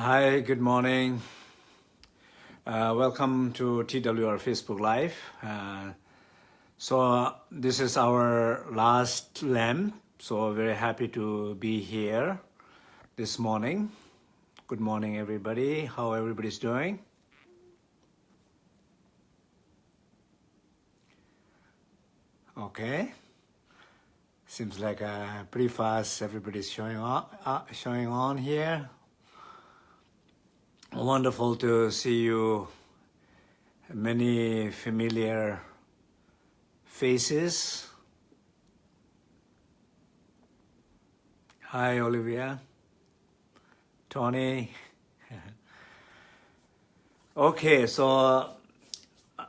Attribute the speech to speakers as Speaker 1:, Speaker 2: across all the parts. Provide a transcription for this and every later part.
Speaker 1: Hi, good morning. Uh, welcome to TWR Facebook Live. Uh, so uh, this is our last lamp. So very happy to be here this morning. Good morning, everybody. How everybody's doing? Okay. Seems like uh, pretty fast. Everybody's showing on, uh, showing on here. Wonderful to see you. Many familiar faces. Hi, Olivia. Tony. okay, so uh,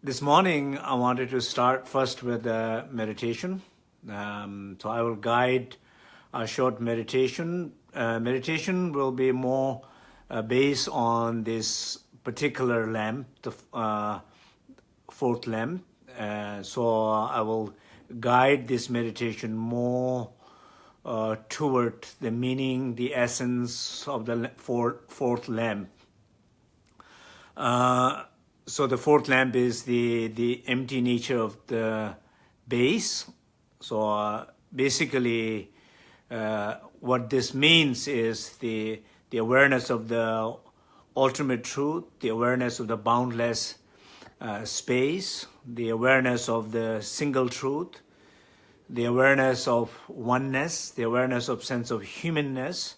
Speaker 1: this morning I wanted to start first with meditation. Um, so I will guide a short meditation. Uh, meditation will be more uh, based on this particular lamp, the uh, fourth lamp. Uh, so I will guide this meditation more uh, toward the meaning, the essence of the fourth, fourth lamp. Uh, so the fourth lamp is the, the empty nature of the base. So uh, basically, what this means is the the awareness of the ultimate truth, the awareness of the boundless uh, space, the awareness of the single truth, the awareness of oneness, the awareness of sense of humanness.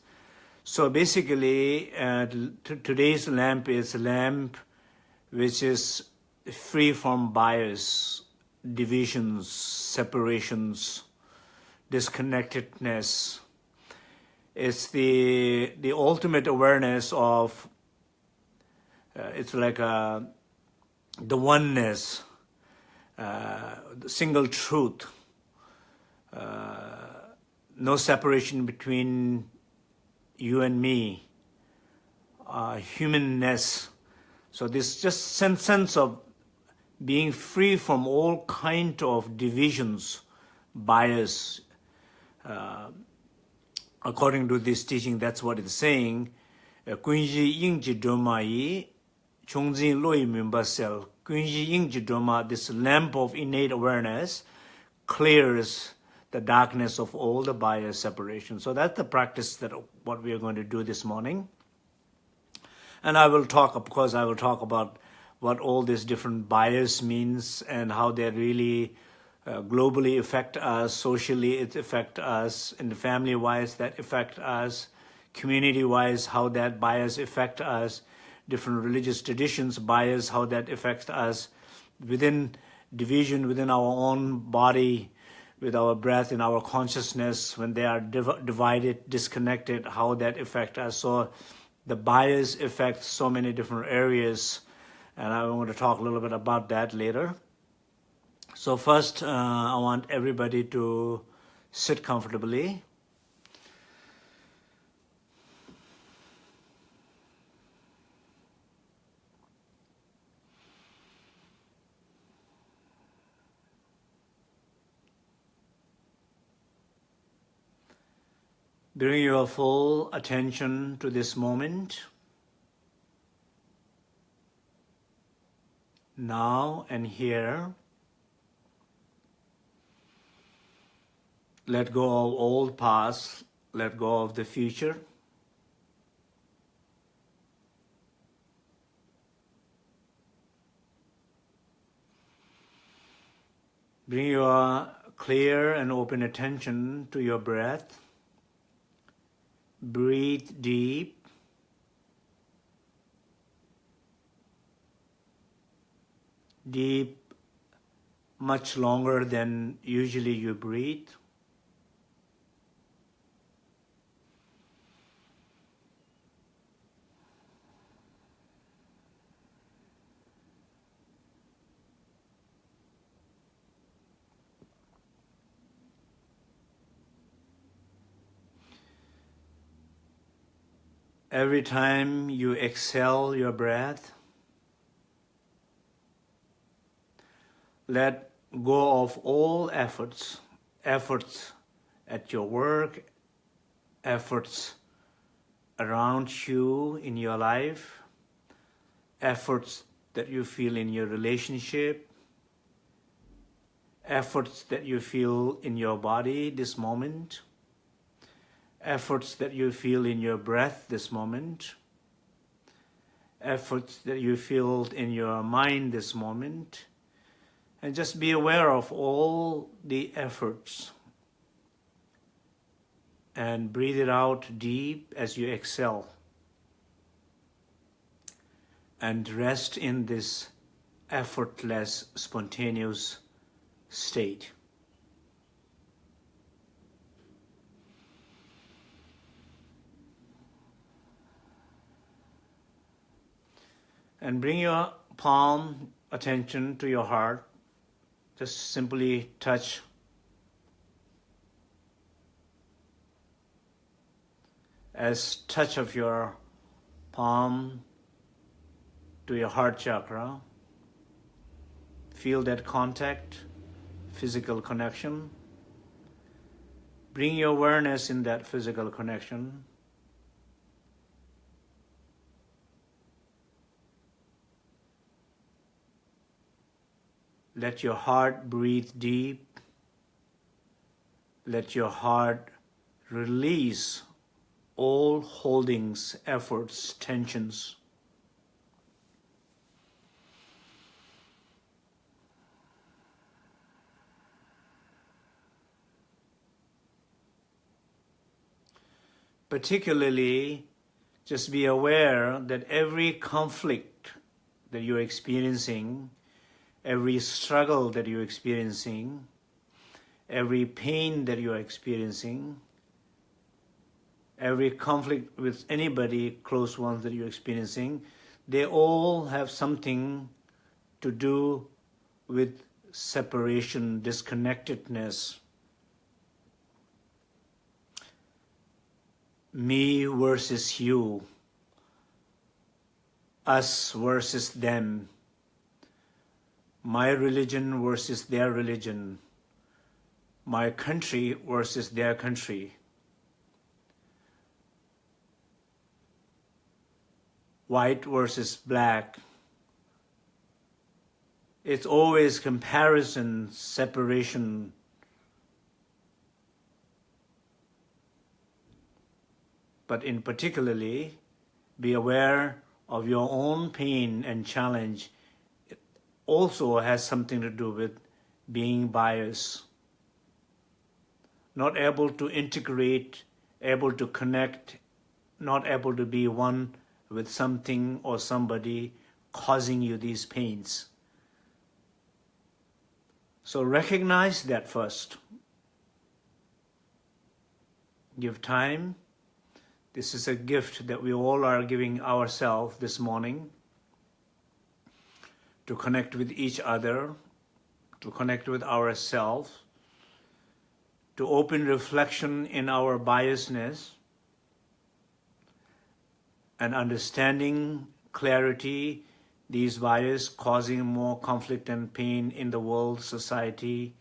Speaker 1: So basically, uh, today's lamp is a lamp which is free from bias, divisions, separations, disconnectedness, it's the the ultimate awareness of uh, it's like a, uh, the oneness uh, the single truth. Uh, no separation between you and me. Uh, humanness. So this just sense, sense of being free from all kind of divisions bias uh, according to this teaching that's what it's saying kunji yingji doma yi chongjin loi member cell kunji yingji doma this lamp of innate awareness clears the darkness of all the bias separation. So that's the practice that what we are going to do this morning. And i will talk of course i will talk about what all these different bias means and how they really uh, globally affect us, socially it affect us, in the family-wise that affect us, community-wise how that bias affect us, different religious traditions bias, how that affects us, within division within our own body, with our breath in our consciousness, when they are div divided, disconnected, how that affect us. So the bias affects so many different areas, and I'm going to talk a little bit about that later. So first, uh, I want everybody to sit comfortably. Bring your full attention to this moment. Now and here. Let go of old past, let go of the future. Bring your clear and open attention to your breath. Breathe deep. Deep, much longer than usually you breathe. Every time you exhale your breath, let go of all efforts, efforts at your work, efforts around you in your life, efforts that you feel in your relationship, efforts that you feel in your body this moment, efforts that you feel in your breath this moment, efforts that you feel in your mind this moment, and just be aware of all the efforts. And breathe it out deep as you exhale. And rest in this effortless, spontaneous state. And bring your palm attention to your heart. Just simply touch as touch of your palm to your heart chakra. Feel that contact, physical connection. Bring your awareness in that physical connection. Let your heart breathe deep. Let your heart release all holdings, efforts, tensions. Particularly, just be aware that every conflict that you're experiencing, every struggle that you're experiencing, every pain that you're experiencing, every conflict with anybody, close ones that you're experiencing, they all have something to do with separation, disconnectedness. Me versus you, us versus them, my religion versus their religion, my country versus their country. white versus black. It's always comparison, separation. But in particularly, be aware of your own pain and challenge. Also has something to do with being biased. Not able to integrate, able to connect, not able to be one with something or somebody causing you these pains. So recognize that first. Give time. This is a gift that we all are giving ourselves this morning to connect with each other, to connect with ourselves, to open reflection in our biasness, and understanding clarity, these bias causing more conflict and pain in the world, society,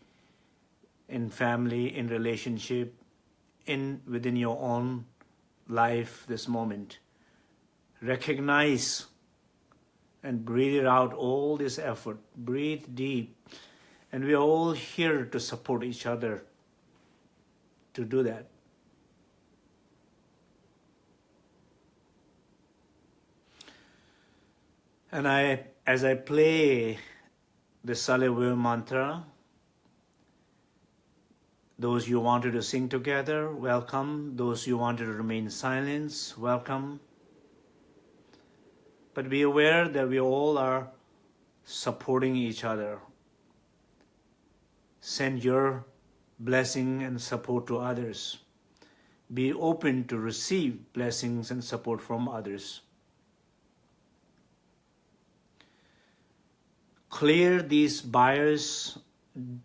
Speaker 1: in family, in relationship, in within your own life this moment. Recognize and breathe it out, all this effort. Breathe deep. And we are all here to support each other to do that. And I, as I play the Salivir mantra, those you wanted to sing together, welcome. Those you wanted to remain silent, welcome. But be aware that we all are supporting each other. Send your blessing and support to others. Be open to receive blessings and support from others. clear these bias,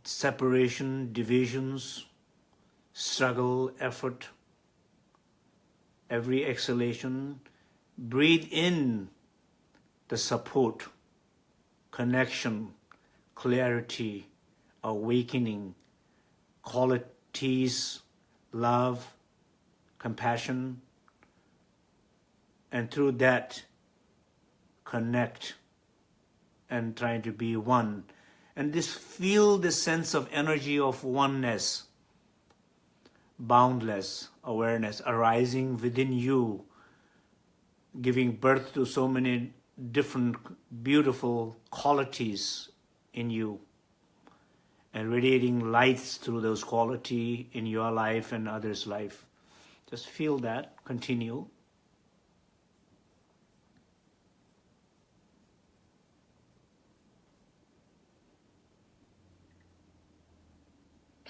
Speaker 1: separation, divisions, struggle, effort, every exhalation, breathe in the support, connection, clarity, awakening, qualities, love, compassion, and through that connect and trying to be one. And this feel the sense of energy of oneness, boundless awareness arising within you, giving birth to so many different beautiful qualities in you and radiating lights through those quality in your life and others' life. Just feel that, continue.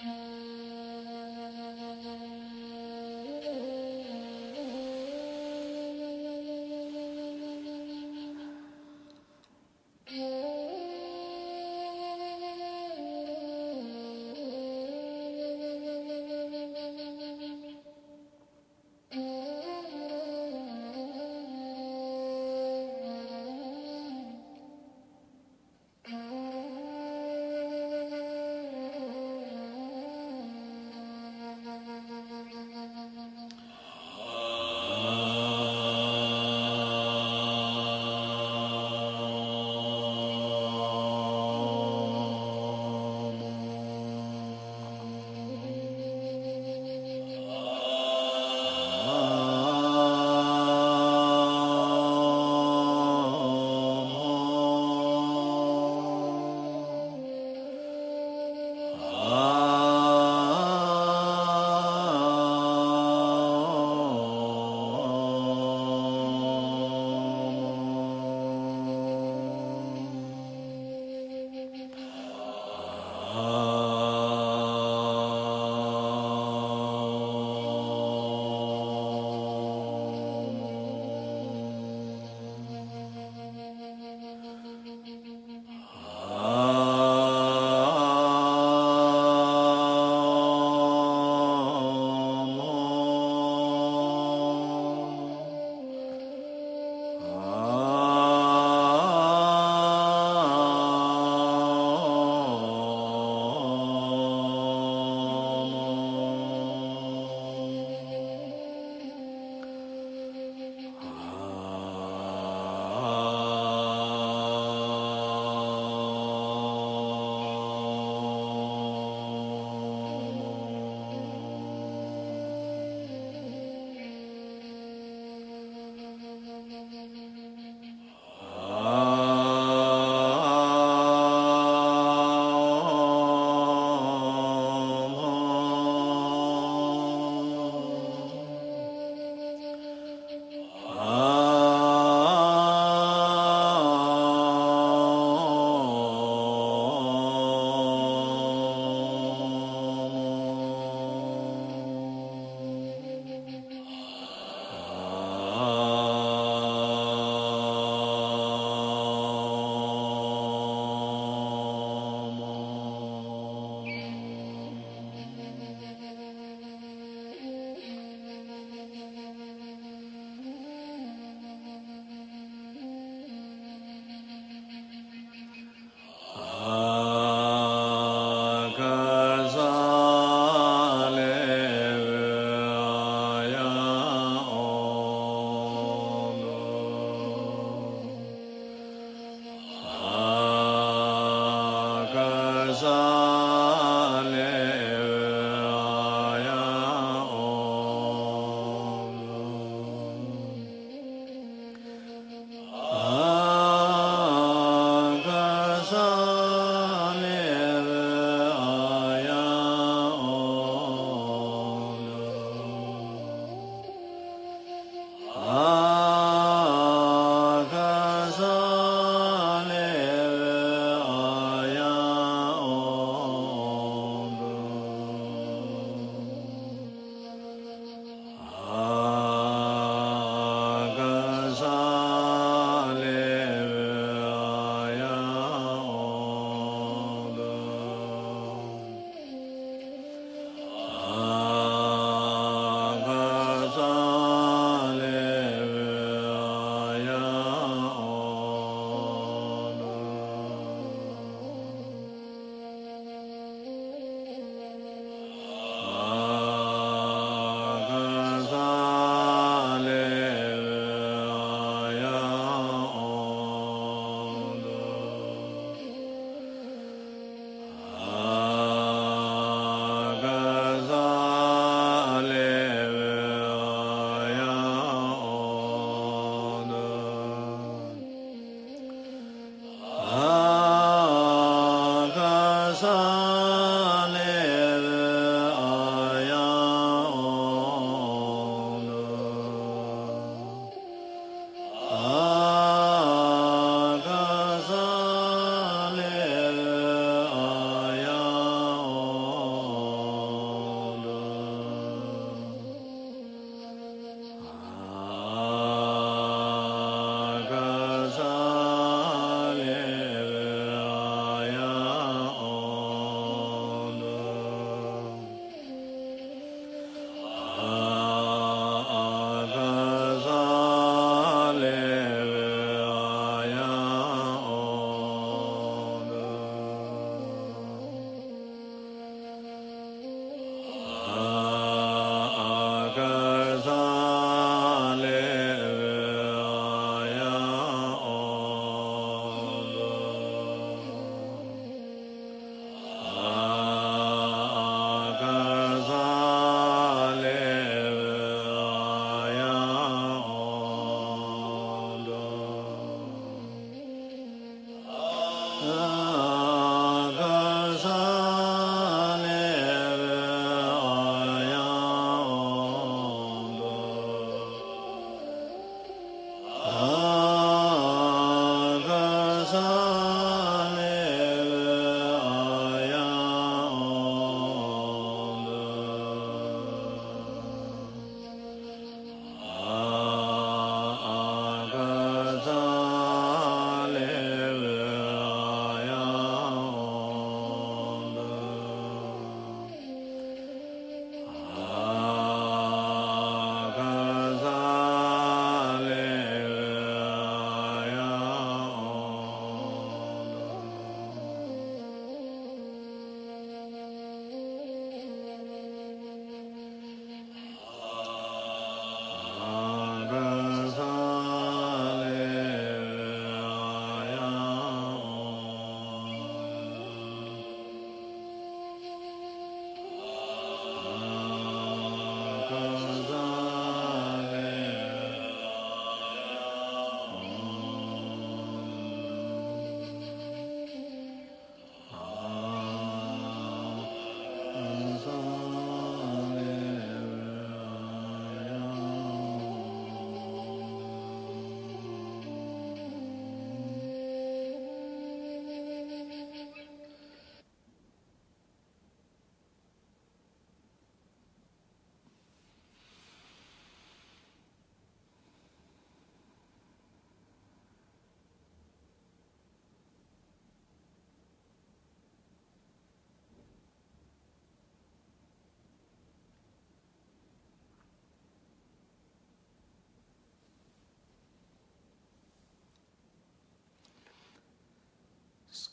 Speaker 1: Mm.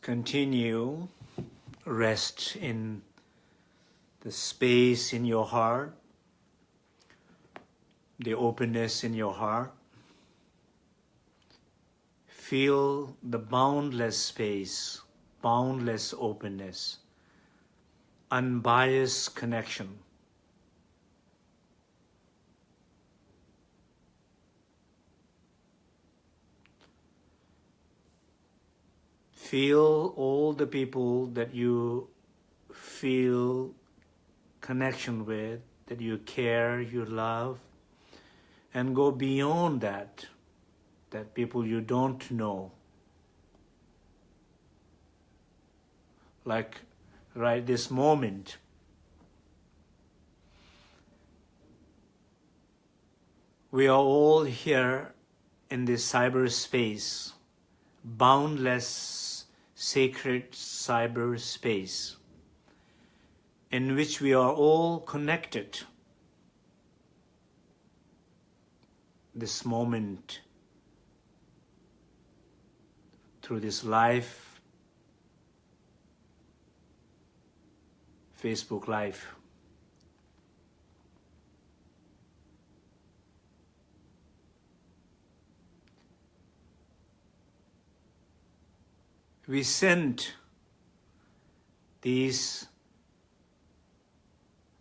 Speaker 1: Continue rest in the space in your heart, the openness in your heart. Feel the boundless space, boundless openness, unbiased connection. Feel all the people that you feel connection with, that you care, you love, and go beyond that, that people you don't know. Like right this moment, we are all here in this cyberspace, boundless sacred cyberspace in which we are all connected. This moment through this live Facebook Live. We send these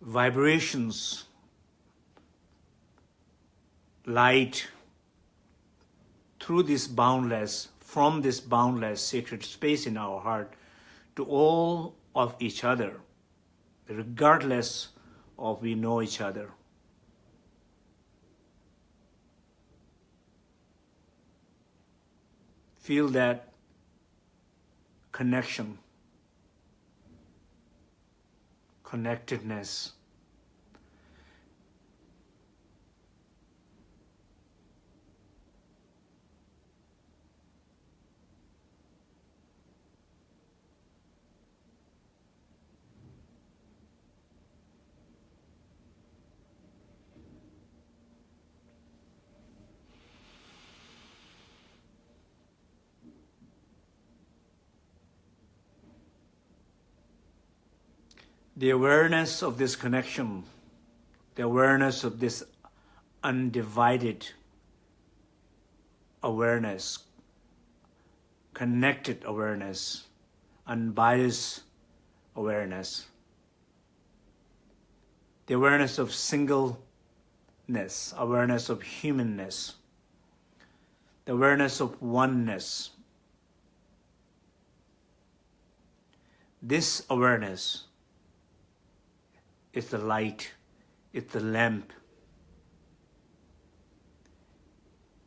Speaker 1: vibrations, light through this boundless, from this boundless sacred space in our heart to all of each other, regardless of we know each other. Feel that connection, connectedness. The awareness of this connection, the awareness of this undivided awareness, connected awareness, unbiased awareness, the awareness of singleness, awareness of humanness, the awareness of oneness. This awareness it's the light. It's the lamp.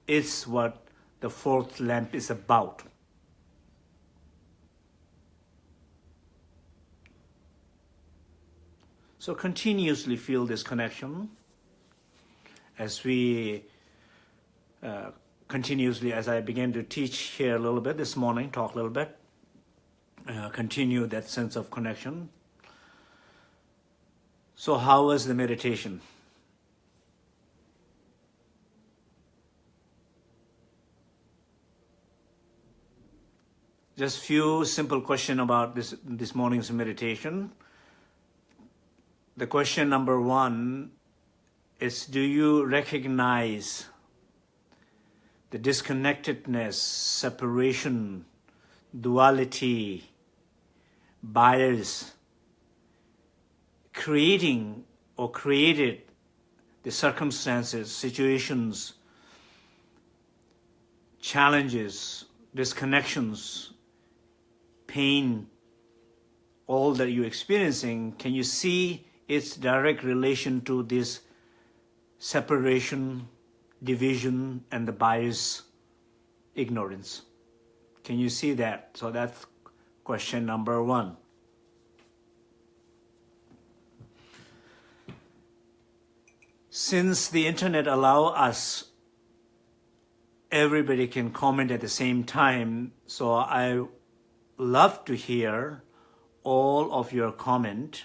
Speaker 1: It's what the fourth lamp is about. So continuously feel this connection as we uh, continuously, as I began to teach here a little bit this morning, talk a little bit, uh, continue that sense of connection so how was the meditation? Just few simple question about this, this morning's meditation. The question number one is, do you recognize the disconnectedness, separation, duality, bias, creating or created the circumstances, situations, challenges, disconnections, pain, all that you're experiencing, can you see its direct relation to this separation, division, and the bias, ignorance? Can you see that? So that's question number one. Since the internet allow us, everybody can comment at the same time, so I love to hear all of your comment.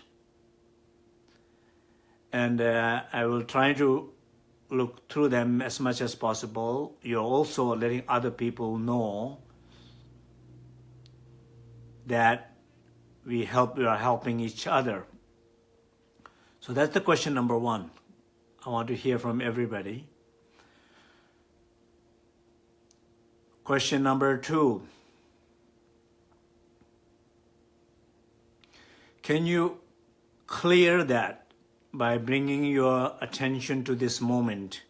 Speaker 1: And uh, I will try to look through them as much as possible. You're also letting other people know that we help we are helping each other. So that's the question number one. I want to hear from everybody. Question number two. Can you clear that by bringing your attention to this moment,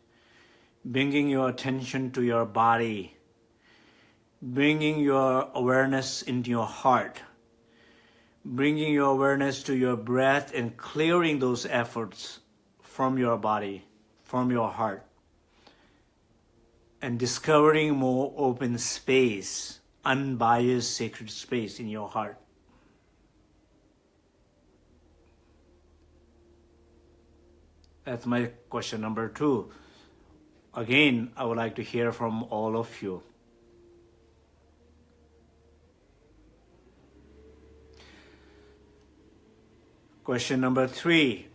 Speaker 1: bringing your attention to your body, bringing your awareness into your heart, bringing your awareness to your breath and clearing those efforts from your body, from your heart, and discovering more open space, unbiased sacred space in your heart. That's my question number two. Again, I would like to hear from all of you. Question number three.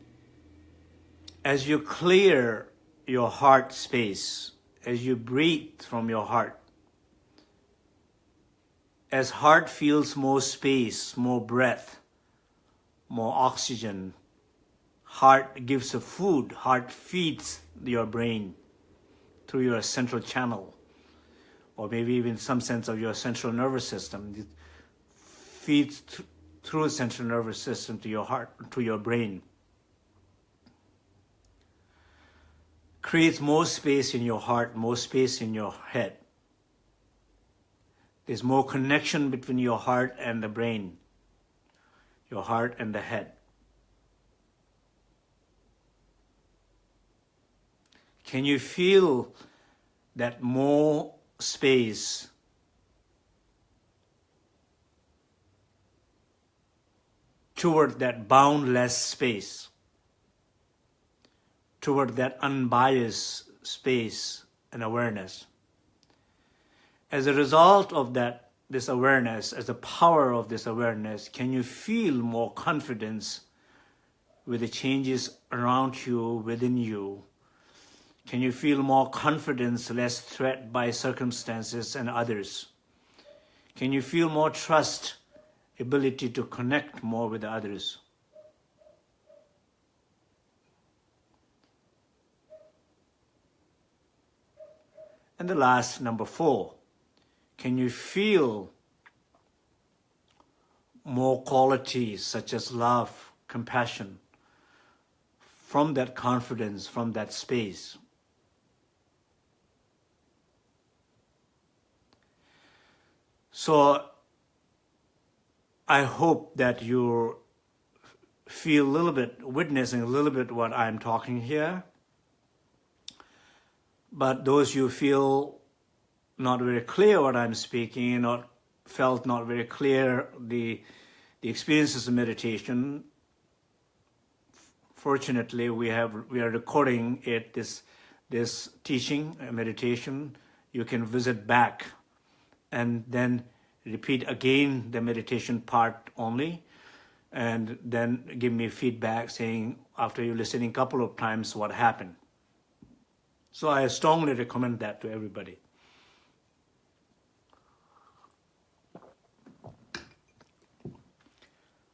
Speaker 1: As you clear your heart space, as you breathe from your heart, as heart feels more space, more breath, more oxygen, Heart gives a food, heart feeds your brain through your central channel, or maybe even some sense of your central nervous system. It feeds th through central nervous system to your heart, to your brain. Creates more space in your heart, more space in your head. There's more connection between your heart and the brain, your heart and the head. Can you feel that more space toward that boundless space, toward that unbiased space and awareness? As a result of that, this awareness, as the power of this awareness, can you feel more confidence with the changes around you, within you, can you feel more confidence, less threat by circumstances and others? Can you feel more trust, ability to connect more with others? And the last, number four, can you feel more qualities such as love, compassion, from that confidence, from that space? So I hope that you feel a little bit, witnessing a little bit what I'm talking here. But those you feel not very clear what I'm speaking, not felt not very clear the, the experiences of meditation, fortunately we have we are recording it this this teaching uh, meditation you can visit back and then repeat again the meditation part only and then give me feedback saying after you listening a couple of times what happened. So I strongly recommend that to everybody.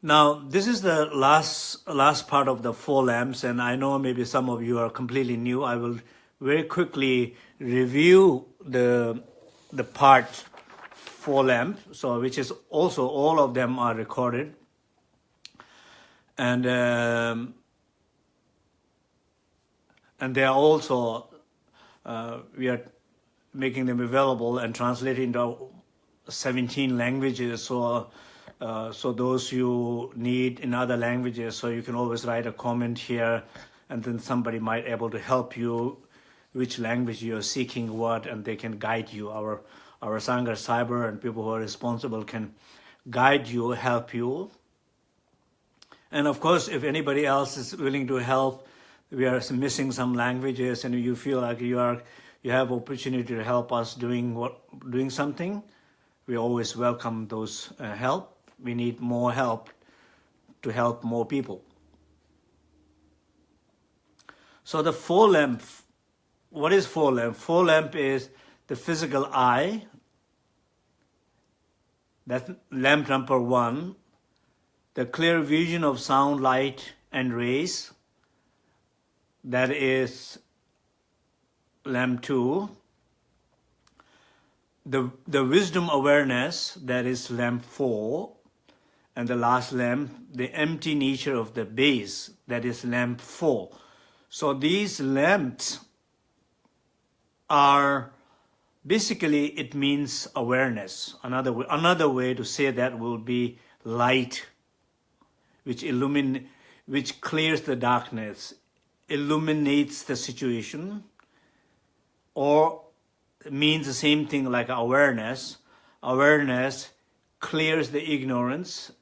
Speaker 1: Now, this is the last last part of the four lamps, and I know maybe some of you are completely new. I will very quickly review the the part four lamp, so which is also all of them are recorded. And um, and they are also uh, we are making them available and translated into 17 languages. So uh, so those you need in other languages, so you can always write a comment here, and then somebody might able to help you which language you're seeking what, and they can guide you. Our our Sangha Cyber and people who are responsible can guide you, help you. And of course, if anybody else is willing to help, we are missing some languages and you feel like you are you have opportunity to help us doing what doing something, we always welcome those uh, help. We need more help to help more people. So the four lamp, what is four lamp? Four lamp is the physical eye, That's lamp number one. The clear vision of sound, light, and rays. That is lamp two. The, the wisdom awareness, that is lamp four. And the last lamp, the empty nature of the base, that is lamp four. So these lamps are basically it means awareness. Another way, another way to say that will be light, which illumin, which clears the darkness, illuminates the situation, or means the same thing like awareness. Awareness clears the ignorance,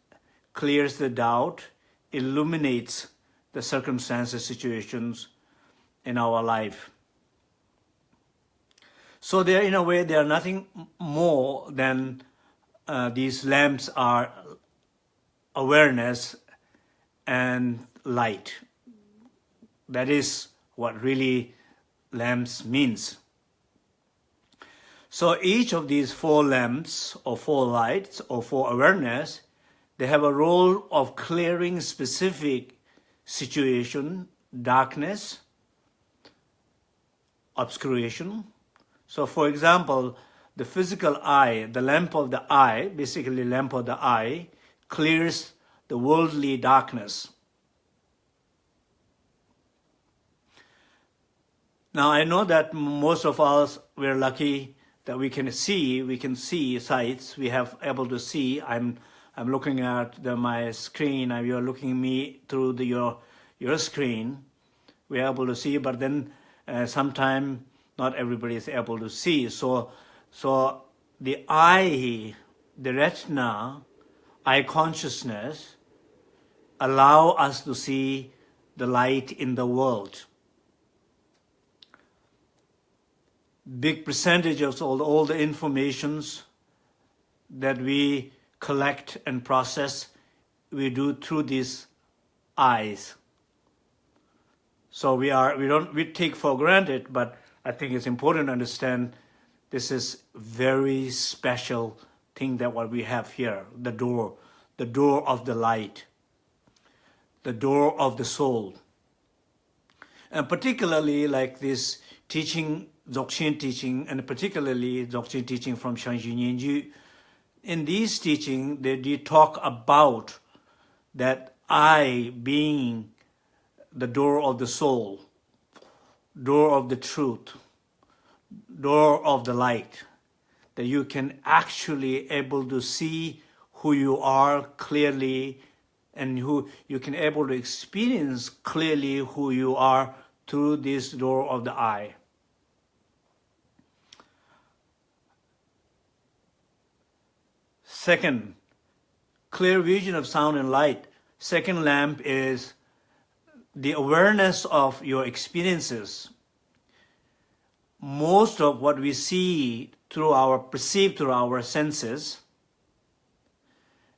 Speaker 1: clears the doubt, illuminates the circumstances, situations in our life. So they are, in a way, they are nothing more than uh, these lamps are awareness and light. That is what really lamps means. So each of these four lamps or four lights or four awareness, they have a role of clearing specific situation, darkness, obscuration, so for example, the physical eye, the lamp of the eye, basically lamp of the eye, clears the worldly darkness. Now I know that most of us, we're lucky that we can see, we can see sights, we have able to see. I'm, I'm looking at the, my screen and you're looking me through the, your, your screen. We're able to see, but then uh, sometime not everybody is able to see. So, so the eye, the retina, eye consciousness, allow us to see the light in the world. Big percentage of all, all the informations that we collect and process, we do through these eyes. So we are, we don't, we take for granted, but I think it's important to understand this is very special thing that what we have here, the door, the door of the light, the door of the soul. And particularly like this teaching, Dzogchen teaching, and particularly Dzogchen teaching from Zhang Zhung Nyengyud, in these teaching, they, they talk about that I being the door of the soul, door of the truth, door of the light, that you can actually able to see who you are clearly and who you can able to experience clearly who you are through this door of the eye. Second, clear vision of sound and light. Second lamp is the awareness of your experiences. Most of what we see through our, perceive through our senses,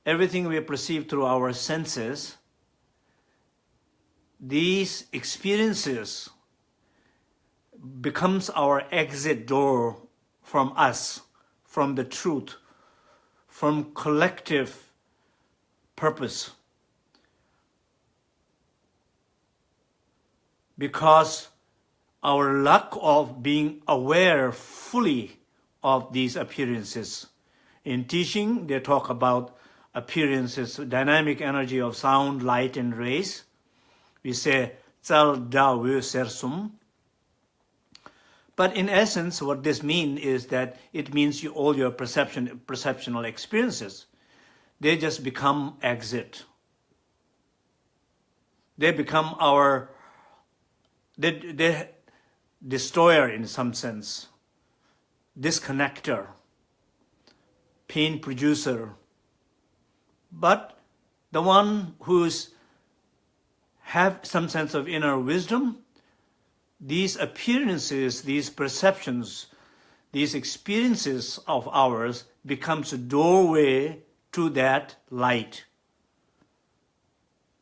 Speaker 1: everything we perceive through our senses, these experiences becomes our exit door from us, from the truth, from collective purpose. Because our lack of being aware fully of these appearances. In teaching, they talk about appearances, dynamic energy of sound, light, and rays. We say, Tsal Da Vö Sersum, But in essence, what this means is that it means you, all your perception, perceptional experiences, they just become exit. They become our the, the destroyer in some sense, disconnector, pain producer, but the one who's have some sense of inner wisdom, these appearances, these perceptions, these experiences of ours becomes a doorway to that light.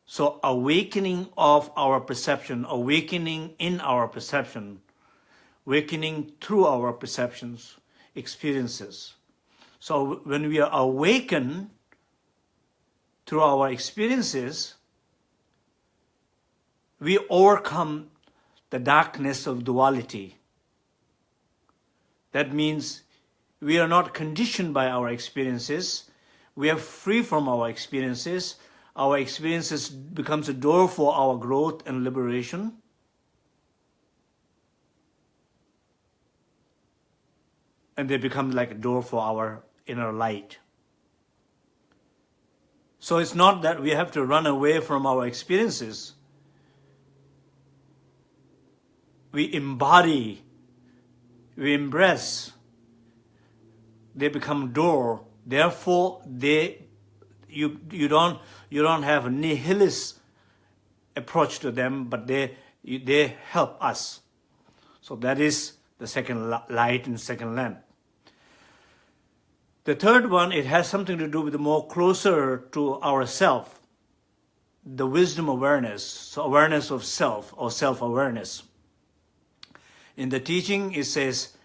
Speaker 1: So awakening of our perception, awakening in our perception, awakening through our perceptions, experiences. So when we are awakened through our experiences, we overcome the darkness of duality. That means we are not conditioned by our experiences. We are free from our experiences. Our experiences becomes a door for our growth and liberation. And they become like a door for our inner light. So it's not that we have to run away from our experiences. We embody, we embrace, they become door. Therefore, they you you don't you don't have a nihilist approach to them, but they they help us. So that is the second light and second lamp. The third one, it has something to do with the more closer to ourself, the wisdom awareness, so awareness of self or self-awareness. In the teaching, it says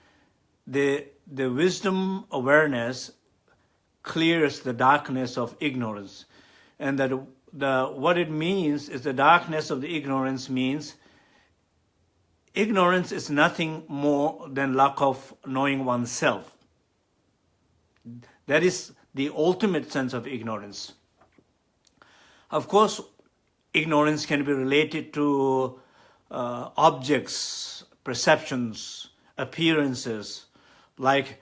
Speaker 1: the, the wisdom awareness clears the darkness of ignorance. And that the, what it means is the darkness of the ignorance means ignorance is nothing more than lack of knowing oneself. That is the ultimate sense of ignorance. Of course, ignorance can be related to uh, objects, perceptions, appearances, like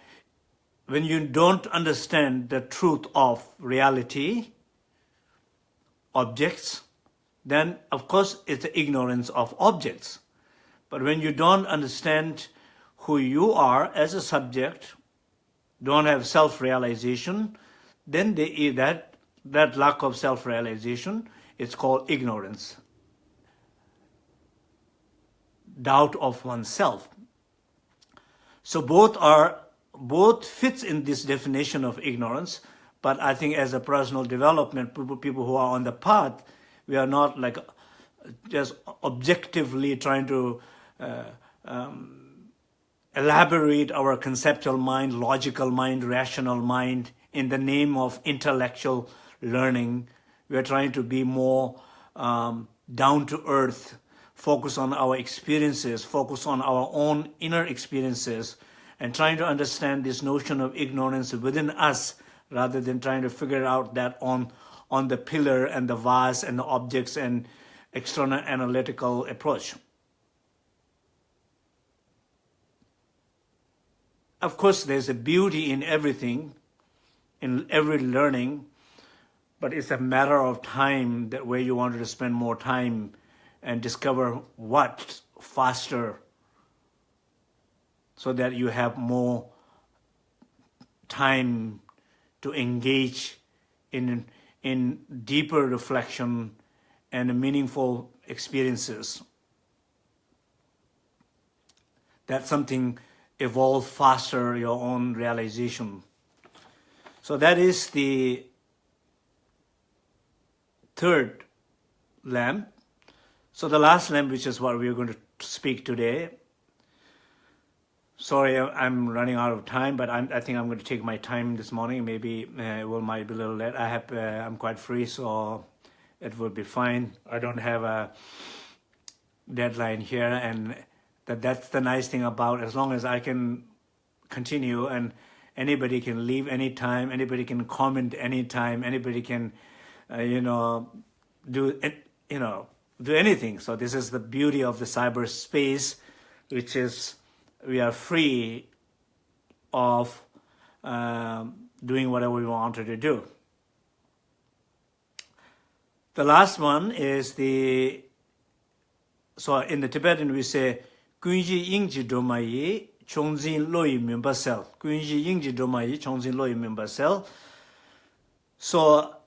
Speaker 1: when you don't understand the truth of reality, objects, then of course it's the ignorance of objects. But when you don't understand who you are as a subject, don't have self-realization, then they, that, that lack of self-realization is called ignorance. Doubt of oneself. So both are, both fits in this definition of ignorance, but I think as a personal development, people, who are on the path, we are not like just objectively trying to uh, um, elaborate our conceptual mind, logical mind, rational mind in the name of intellectual learning. We are trying to be more um, down to earth, focus on our experiences, focus on our own inner experiences, and trying to understand this notion of ignorance within us rather than trying to figure out that on, on the pillar and the vase and the objects and external analytical approach. Of course, there's a beauty in everything, in every learning, but it's a matter of time that where you wanted to spend more time and discover what faster so that you have more time to engage in, in deeper reflection and meaningful experiences. That something evolve faster your own realization. So that is the third lamp. So the last which is what we're going to speak today. Sorry, I'm running out of time, but I'm, i think I'm going to take my time this morning. Maybe uh, it will might be a little late. I have, uh, I'm quite free, so it will be fine. I don't have a deadline here, and that that's the nice thing about as long as I can continue and anybody can leave anytime, anybody can comment anytime, anybody can, uh, you know, do, it, you know, do anything. So this is the beauty of the cyberspace, which is we are free of um, doing whatever we wanted to do. The last one is the, so in the Tibetan we say, Kunji Yingji Domayi Chongzin Loi Mimba Sel. Kunji Yingji Domayi Chongzin Loi Mimba Sel. So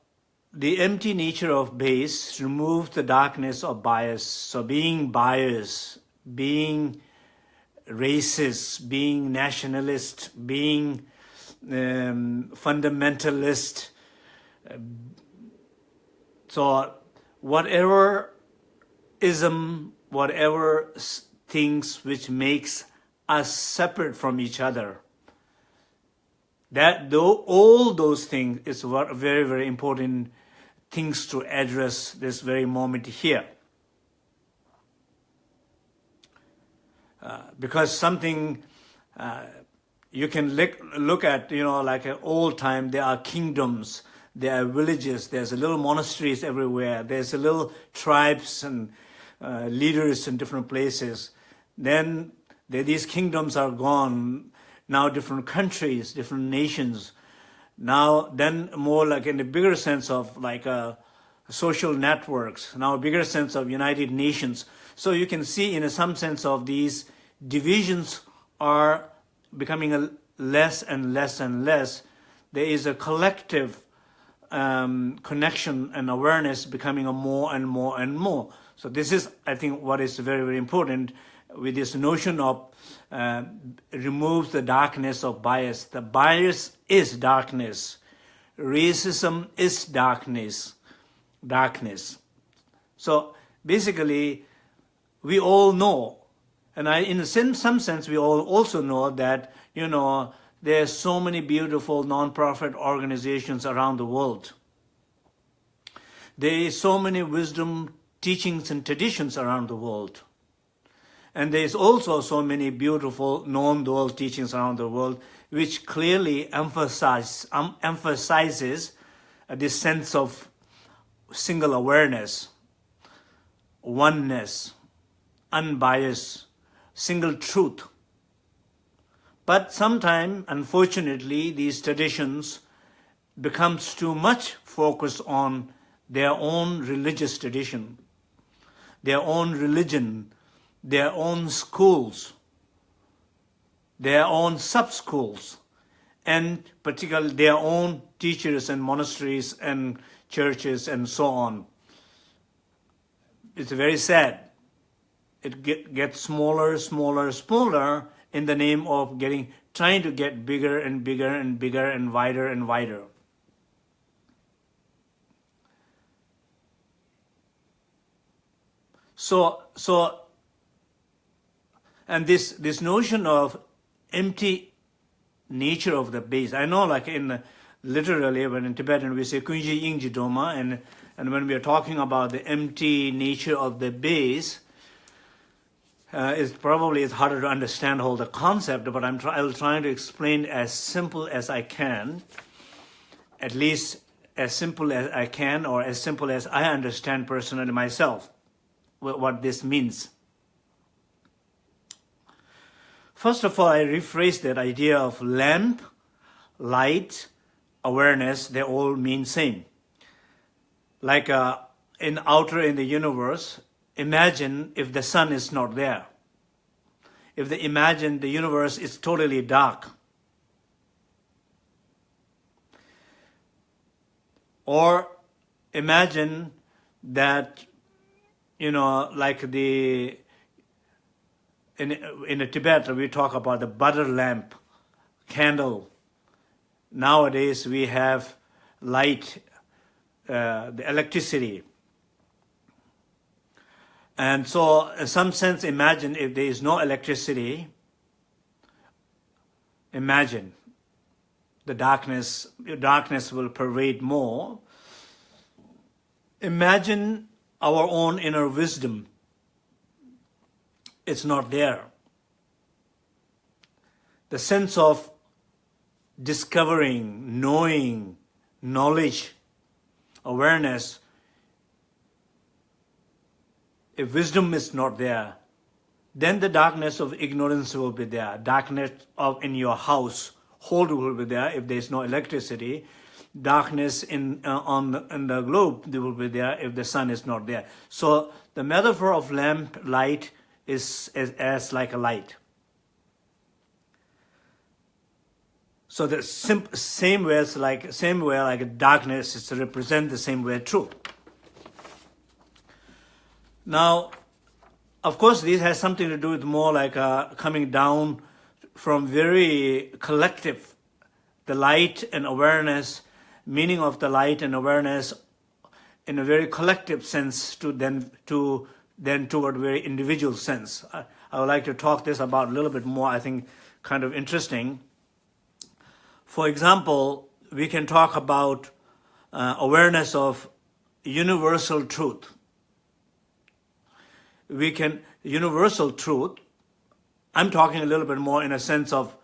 Speaker 1: the empty nature of base removes the darkness of bias. So being biased, being racist, being nationalist, being um, fundamentalist, uh, so whatever ism, whatever things which makes us separate from each other. That though all those things is very, very important things to address this very moment here. Uh, because something uh, you can look, look at, you know, like an old time, there are kingdoms, there are villages, there's a little monasteries everywhere, there's a little tribes and uh, leaders in different places. Then these kingdoms are gone, now different countries, different nations. Now, then more like in the bigger sense of like uh, social networks, now a bigger sense of United Nations. So you can see in some sense of these divisions are becoming a less and less and less. There is a collective um, connection and awareness becoming a more and more and more. So this is, I think, what is very, very important with this notion of uh, removes the darkness of bias. The bias is darkness. Racism is darkness. Darkness. So basically, we all know and I, in some sense, we all also know that, you know, there's so many beautiful non-profit organizations around the world. There is so many wisdom teachings and traditions around the world. And there's also so many beautiful non-dual teachings around the world, which clearly emphasize, um, emphasizes this sense of single awareness, oneness, unbiased, single truth. But sometimes, unfortunately, these traditions becomes too much focused on their own religious tradition, their own religion, their own schools, their own sub-schools, and particularly their own teachers and monasteries and churches and so on. It's very sad it get, gets smaller, smaller, smaller in the name of getting, trying to get bigger and bigger and bigger and wider and wider. So, so, and this, this notion of empty nature of the base, I know like in, literally when in Tibetan we say kunji ingji doma, and, and when we are talking about the empty nature of the base, uh, is probably it's harder to understand all the concept, but I'm try I'll trying to explain as simple as I can, at least as simple as I can, or as simple as I understand personally myself, what this means. First of all, I rephrase that idea of lamp, light, awareness, they all mean same. Like uh, in outer in the universe, Imagine if the sun is not there. If they imagine the universe is totally dark. Or imagine that, you know, like the, in, in Tibet, we talk about the butter lamp, candle. Nowadays, we have light, uh, the electricity. And so in some sense, imagine if there is no electricity, imagine the darkness, darkness will pervade more. Imagine our own inner wisdom. It's not there. The sense of discovering, knowing, knowledge, awareness if wisdom is not there, then the darkness of ignorance will be there. Darkness of in your house, hold will be there if there is no electricity. Darkness in uh, on the, in the globe they will be there if the sun is not there. So the metaphor of lamp light is as, as like a light. So the same way like same way like darkness is to represent the same way truth. Now, of course, this has something to do with more like uh, coming down from very collective, the light and awareness, meaning of the light and awareness in a very collective sense to then to then toward very individual sense. I, I would like to talk this about a little bit more, I think kind of interesting. For example, we can talk about uh, awareness of universal truth. We can, universal truth, I'm talking a little bit more in a sense of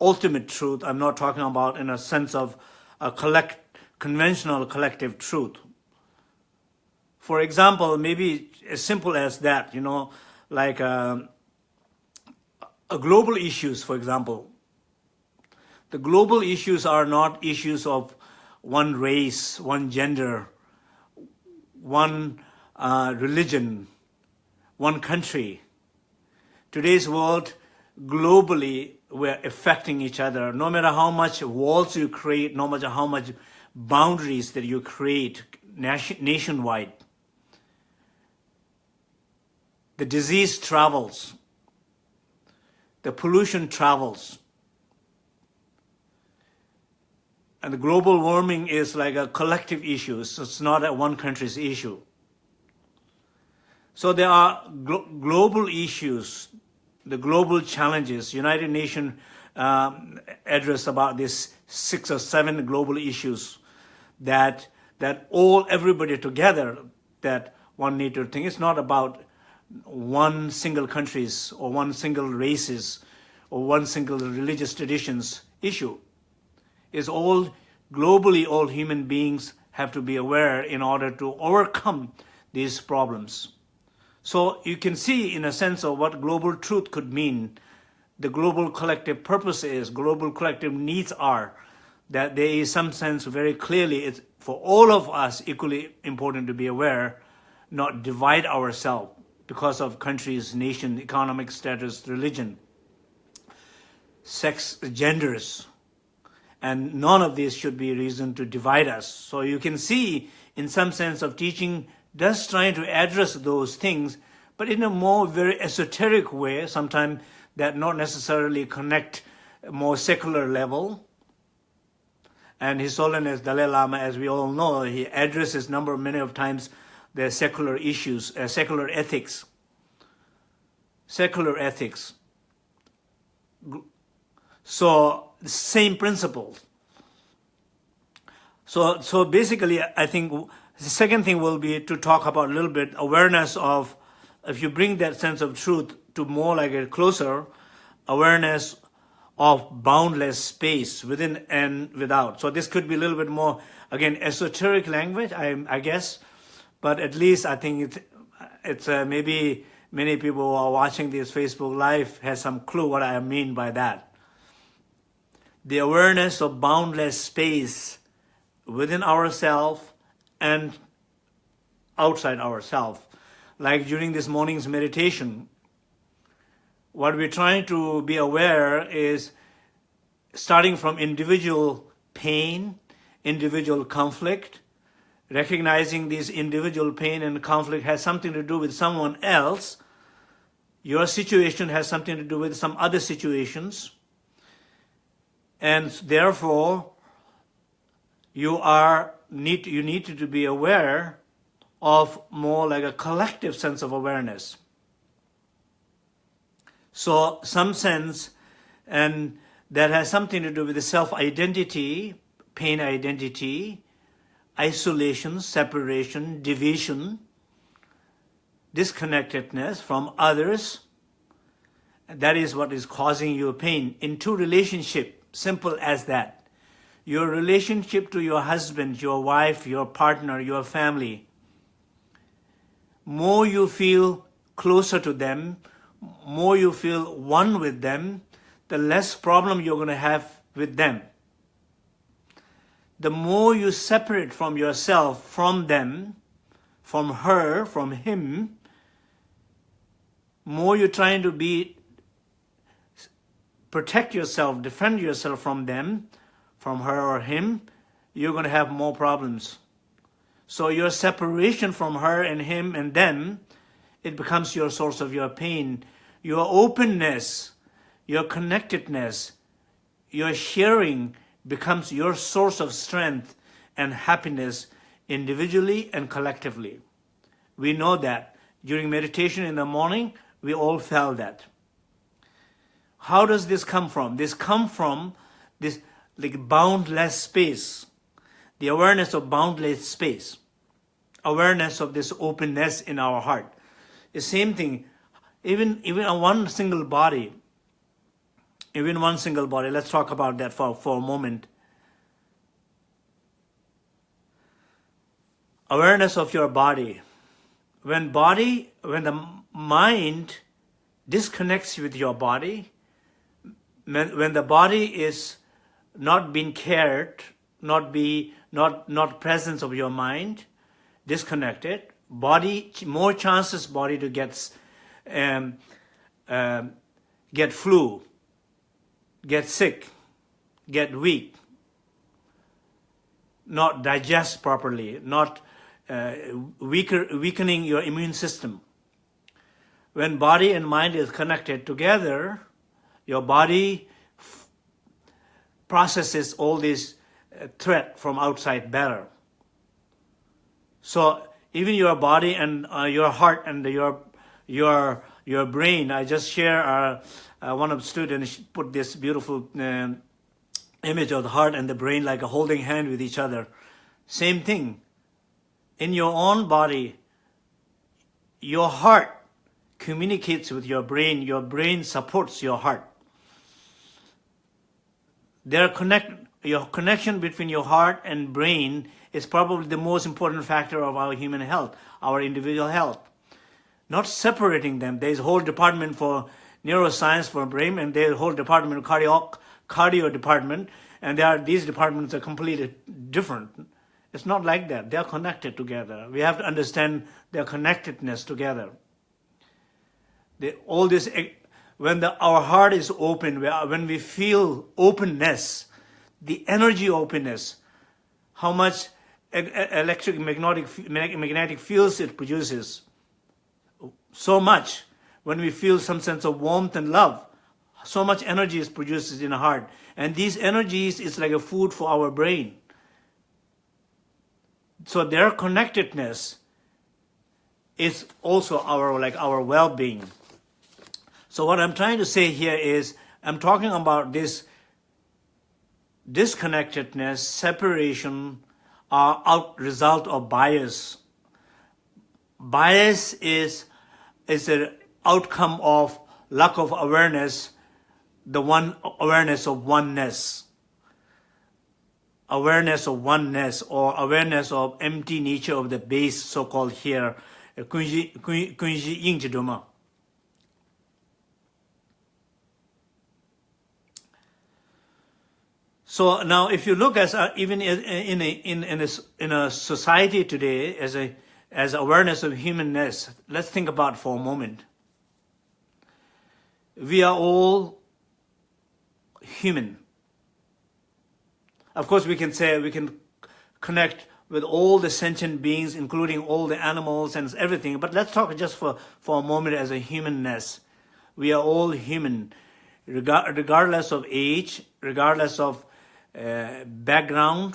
Speaker 1: ultimate truth. I'm not talking about in a sense of a collect, conventional collective truth. For example, maybe as simple as that, you know, like uh, a global issues, for example. The global issues are not issues of one race, one gender, one uh, religion, one country. Today's world, globally, we're affecting each other. No matter how much walls you create, no matter how much boundaries that you create nation nationwide, the disease travels, the pollution travels, and the global warming is like a collective issue, so it's not a one country's issue. So there are glo global issues, the global challenges. United Nations um, address about these six or seven global issues that that all everybody together that one need to think. It's not about one single country's or one single races or one single religious traditions issue. Is all globally all human beings have to be aware in order to overcome these problems. So you can see in a sense of what global truth could mean, the global collective purpose is, global collective needs are, that there is some sense very clearly it's for all of us equally important to be aware, not divide ourselves because of countries, nation, economic status, religion, sex, genders. And none of these should be a reason to divide us. So you can see, in some sense of teaching, does trying to address those things, but in a more very esoteric way, sometimes that not necessarily connect more secular level. And His Holiness Dalai Lama, as we all know, he addresses number many of times the secular issues, uh, secular ethics. Secular ethics. So, the same principles. So, so basically, I think the second thing will be to talk about a little bit awareness of, if you bring that sense of truth to more like a closer, awareness of boundless space within and without. So this could be a little bit more, again, esoteric language, I, I guess, but at least I think it's, it's uh, maybe many people who are watching this Facebook Live has some clue what I mean by that. The awareness of boundless space within ourselves and outside ourselves. Like during this morning's meditation, what we're trying to be aware is starting from individual pain, individual conflict, recognizing this individual pain and conflict has something to do with someone else, your situation has something to do with some other situations, and therefore you are need you need to be aware of more like a collective sense of awareness. So some sense, and that has something to do with the self-identity, pain identity, isolation, separation, division, disconnectedness from others. That is what is causing you pain. Into relationship, simple as that. Your relationship to your husband, your wife, your partner, your family. More you feel closer to them, more you feel one with them, the less problem you're going to have with them the more you separate from yourself, from them, from her, from him, more you're trying to be, protect yourself, defend yourself from them, from her or him, you're going to have more problems. So your separation from her and him and them, it becomes your source of your pain. Your openness, your connectedness, your sharing, becomes your source of strength and happiness individually and collectively. We know that. During meditation in the morning, we all felt that. How does this come from? This come from this like boundless space, the awareness of boundless space, awareness of this openness in our heart. The same thing, even, even on one single body, even one single body, let's talk about that for, for a moment. Awareness of your body. When body, when the mind disconnects with your body, when the body is not being cared, not be not not presence of your mind, disconnected, body more chances body to get um, um, get flu, get sick, get weak, not digest properly, not uh, weaker, weakening your immune system. When body and mind is connected together, your body processes all this uh, threat from outside better. So even your body and uh, your heart and your your your brain. I just share uh, uh, one of the students put this beautiful uh, image of the heart and the brain like a holding hand with each other. Same thing. In your own body, your heart communicates with your brain. Your brain supports your heart. Their connect, your connection between your heart and brain is probably the most important factor of our human health, our individual health. Not separating them. There's a whole department for neuroscience for brain, and their whole department, cardio, cardio department, and there are, these departments are completely different. It's not like that. They're connected together. We have to understand their connectedness together. The, all this eh, when the, our heart is open, when we feel openness, the energy openness, how much electric magnetic, magnetic fields it produces, so much. When we feel some sense of warmth and love, so much energy is produced in the heart. And these energies is like a food for our brain. So their connectedness is also our like our well-being. So what I'm trying to say here is, I'm talking about this disconnectedness, separation, are out result of bias. Bias is, is an outcome of lack of awareness, the one awareness of oneness. Awareness of oneness or awareness of empty nature of the base, so-called here, Kunji Yingji So now, if you look as a, even in a, in in a, in a society today as a as awareness of humanness, let's think about for a moment. We are all human. Of course, we can say we can connect with all the sentient beings, including all the animals and everything. But let's talk just for, for a moment as a humanness. We are all human, regardless of age, regardless of uh, background,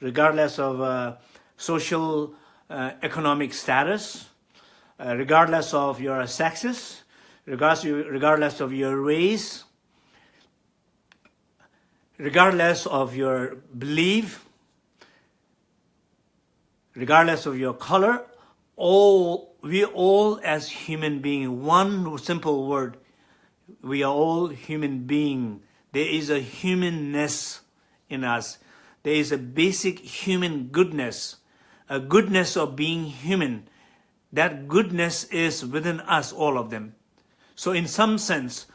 Speaker 1: regardless of uh, social uh, economic status, regardless of your sexes, regardless of your race, regardless of your belief, regardless of your color, all we all as human being, one simple word, we are all human being. There is a humanness in us. There is a basic human goodness, a goodness of being human. That goodness is within us, all of them. So in some sense,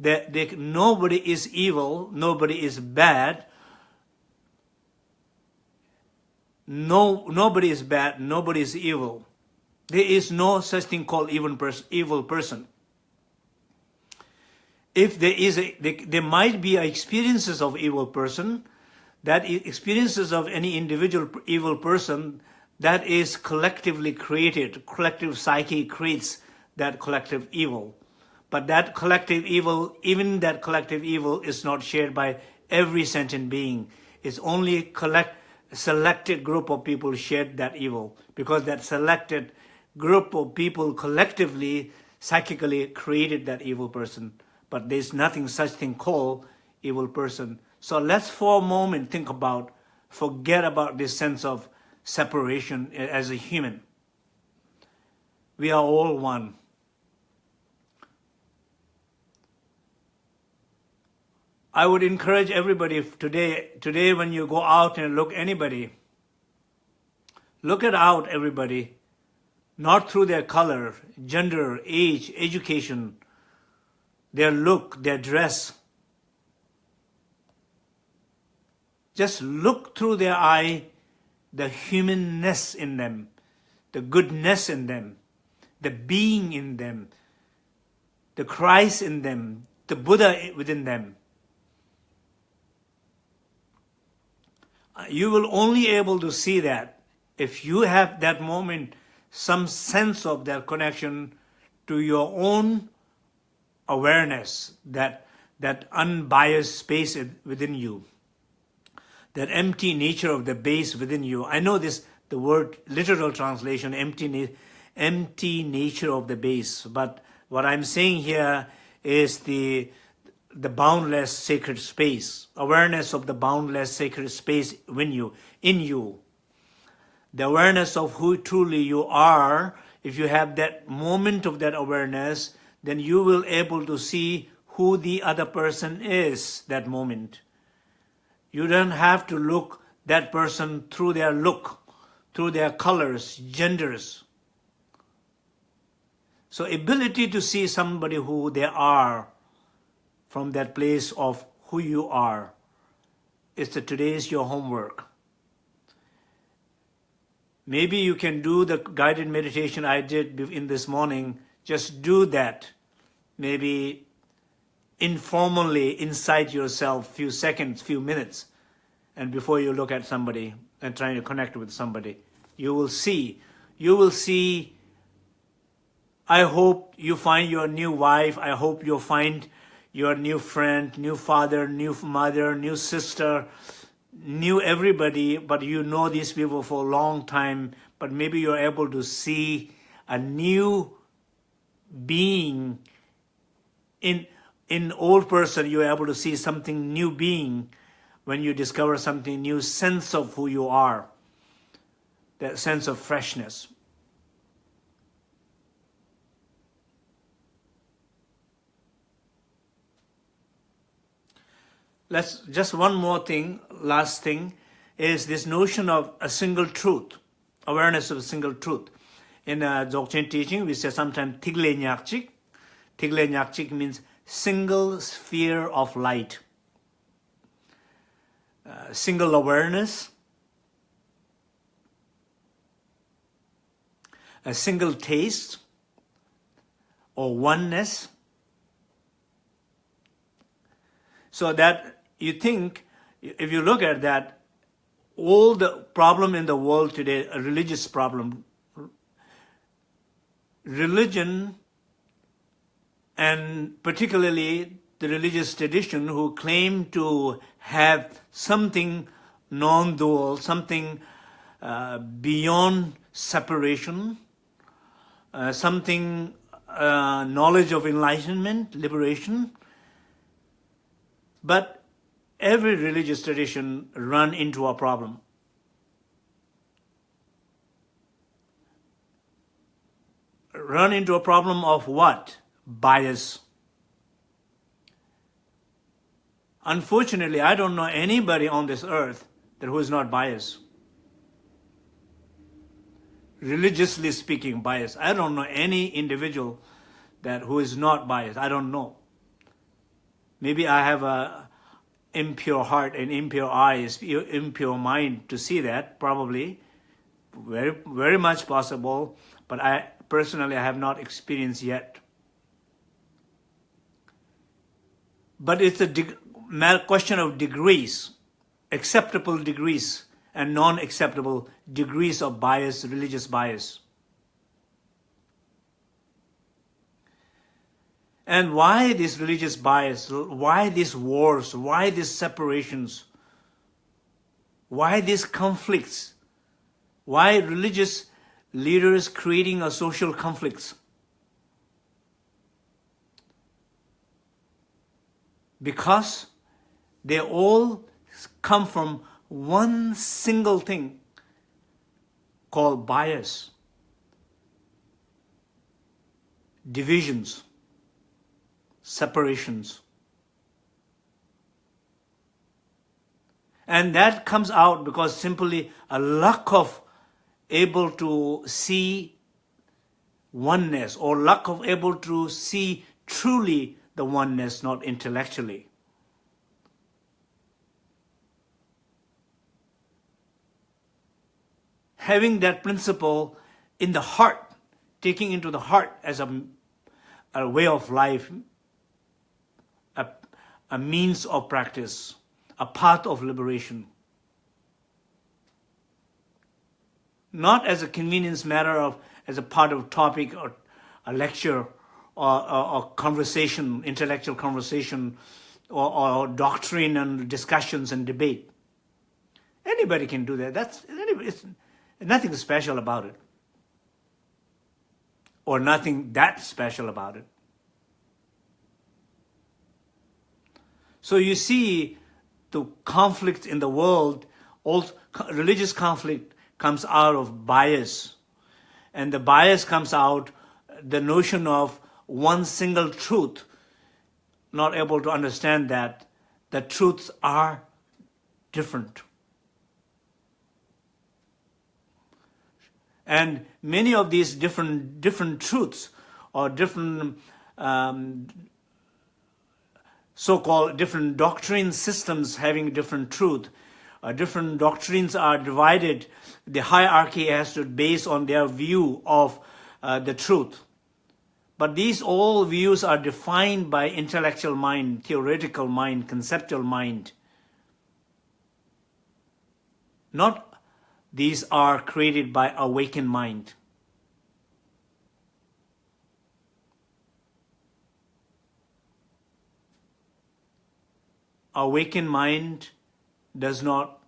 Speaker 1: that nobody is evil, nobody is bad, no, nobody is bad, nobody is evil. There is no such thing called evil, pers evil person. If there is, a, there, there might be experiences of evil person, that experiences of any individual evil person that is collectively created, collective psyche creates that collective evil. But that collective evil, even that collective evil is not shared by every sentient being. It's only collect, selected group of people shared that evil because that selected group of people collectively, psychically created that evil person. But there's nothing such thing called evil person So let's for a moment think about, forget about this sense of separation as a human. We are all one. I would encourage everybody today, today when you go out and look anybody, look at out everybody, not through their color, gender, age, education, their look, their dress. Just look through their eye, the humanness in them, the goodness in them, the being in them, the Christ in them, the Buddha within them. You will only able to see that if you have that moment, some sense of that connection to your own awareness, that, that unbiased space within you, that empty nature of the base within you. I know this, the word literal translation, empty, empty nature of the base, but what I'm saying here is the the boundless sacred space, awareness of the boundless sacred space in you, in you. The awareness of who truly you are, if you have that moment of that awareness, then you will able to see who the other person is that moment. You don't have to look that person through their look, through their colors, genders. So ability to see somebody who they are from that place of who you are. It's the today's your homework. Maybe you can do the guided meditation I did in this morning. Just do that. Maybe informally inside yourself, few seconds, few minutes, and before you look at somebody and trying to connect with somebody, you will see, you will see, I hope you find your new wife, I hope you'll find your new friend, new father, new mother, new sister, new everybody, but you know these people for a long time, but maybe you're able to see a new being in in old person you're able to see something new being when you discover something new sense of who you are that sense of freshness let's just one more thing, last thing, is this notion of a single truth, awareness of a single truth. In uh, Dzogchen teaching, we say sometimes Tigle Nyakchik. Tigle Nyakchik means single sphere of light. Uh, single awareness, a single taste, or oneness. So that you think, if you look at that, all the problem in the world today, a religious problem, religion and particularly the religious tradition who claim to have something non-dual, something uh, beyond separation, uh, something uh, knowledge of enlightenment, liberation. But every religious tradition run into a problem. Run into a problem of what? Bias. Unfortunately, I don't know anybody on this earth that who is not biased. Religiously speaking, biased. I don't know any individual that who is not biased. I don't know. Maybe I have a impure heart and impure eyes, impure mind to see that, probably. Very, very much possible, but I personally I have not experienced yet. But it's a question of degrees, acceptable degrees and non-acceptable degrees of bias, religious bias. And why this religious bias? Why these wars? Why these separations? Why these conflicts? Why religious leaders creating a social conflicts? Because they all come from one single thing called bias, divisions, separations. And that comes out because simply a lack of able to see oneness or lack of able to see truly the oneness, not intellectually. Having that principle in the heart, taking into the heart as a, a way of life, a means of practice, a path of liberation. Not as a convenience matter of as a part of a topic or a lecture or, or conversation, intellectual conversation, or, or, doctrine and discussions and debate. Anybody can do that. That's it's nothing special about it, or nothing that special about it. So you see, the conflict in the world, all religious conflict comes out of bias and the bias comes out, the notion of one single truth, not able to understand that the truths are different. And many of these different, different truths or different um, so-called different doctrine systems having different truth uh, different doctrines are divided, the hierarchy has to base on their view of uh, the truth. But these all views are defined by intellectual mind, theoretical mind, conceptual mind. Not these are created by awakened mind. Awakened mind does not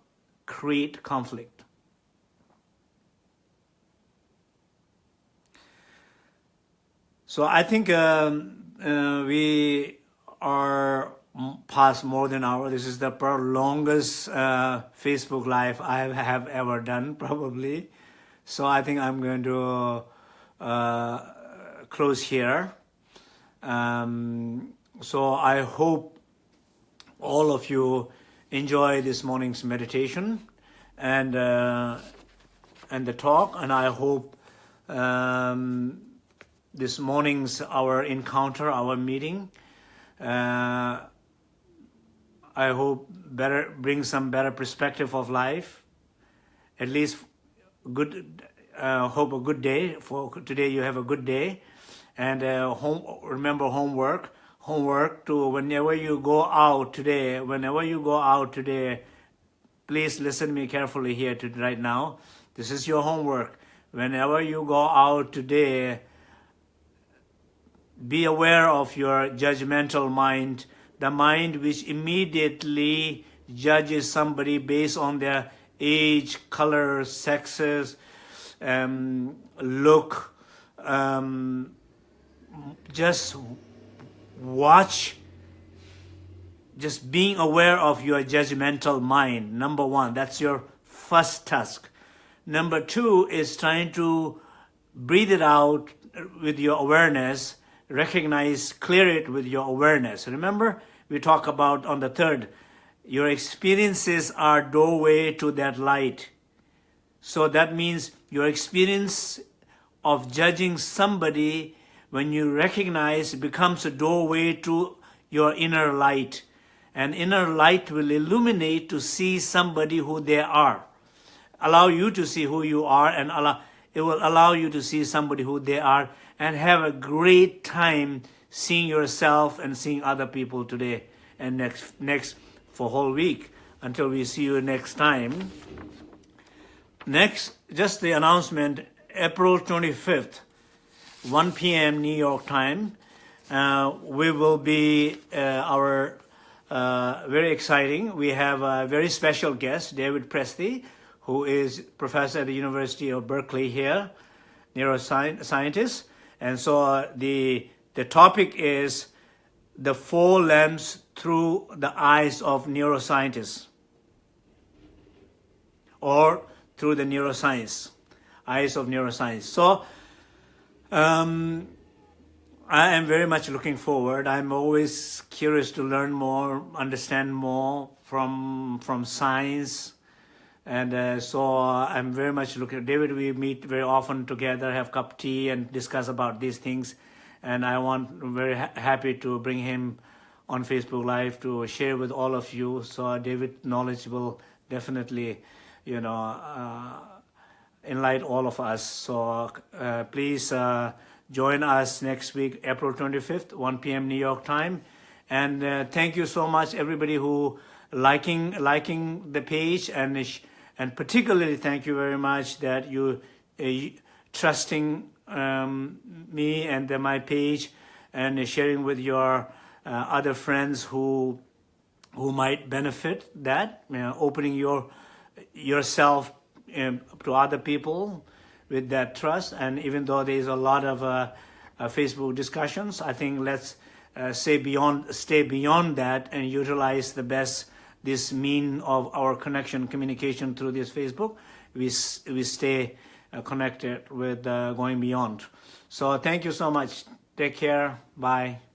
Speaker 1: create conflict. So I think um, uh, we are past more than an hour. This is the longest uh, Facebook Live I have ever done, probably. So I think I'm going to uh, close here. Um, so I hope all of you enjoy this morning's meditation and uh, and the talk and I hope um, this morning's our encounter our meeting uh, I hope better bring some better perspective of life. At least good uh, hope a good day for today you have a good day. And uh, home remember homework homework to whenever you go out today, whenever you go out today, please listen to me carefully here to right now. This is your homework. Whenever you go out today, be aware of your judgmental mind, the mind which immediately judges somebody based on their age, color, sexes, um, look, um, just watch. Just being aware of your judgmental mind number one. That's your first task. Number two is trying to breathe it out with your awareness recognize clear it with your awareness. Remember we talk about on the third your experiences are doorway to that light. So that means your experience of judging somebody when you recognize, it becomes a doorway to your inner light. And inner light will illuminate to see somebody who they are. Allow you to see who you are and allow, it will allow you to see somebody who they are and have a great time seeing yourself and seeing other people today and next, next for whole week until we see you next time. Next, just the announcement, April 25th, 1 p.m. New York time. Uh, we will be uh, our uh, very exciting. We have a very special guest, David Presti, who is professor at the University of Berkeley here, neuroscientist. And so uh, the the topic is the four lamps through the eyes of neuroscientists or through the neuroscience, eyes of neuroscience. So um, I am very much looking forward. I'm always curious to learn more, understand more from from science, and uh, so I'm very much looking. David, we meet very often together, have cup tea, and discuss about these things. And I want very ha happy to bring him on Facebook Live to share with all of you. So David knowledge will definitely, you know, uh, enlighten all of us. So uh, please uh, join us next week, April 25th, 1 p.m. New York time. And uh, thank you so much, everybody who liking liking the page, and and particularly thank you very much that you uh, trusting um, me and my page and sharing with your uh, other friends who who might benefit that, you know, opening your yourself um, to other people with that trust. And even though there's a lot of uh, uh, Facebook discussions, I think let's uh, say beyond, stay beyond that and utilize the best this mean of our connection, communication through this Facebook. We we stay uh, connected with uh, going beyond. So thank you so much. Take care. Bye.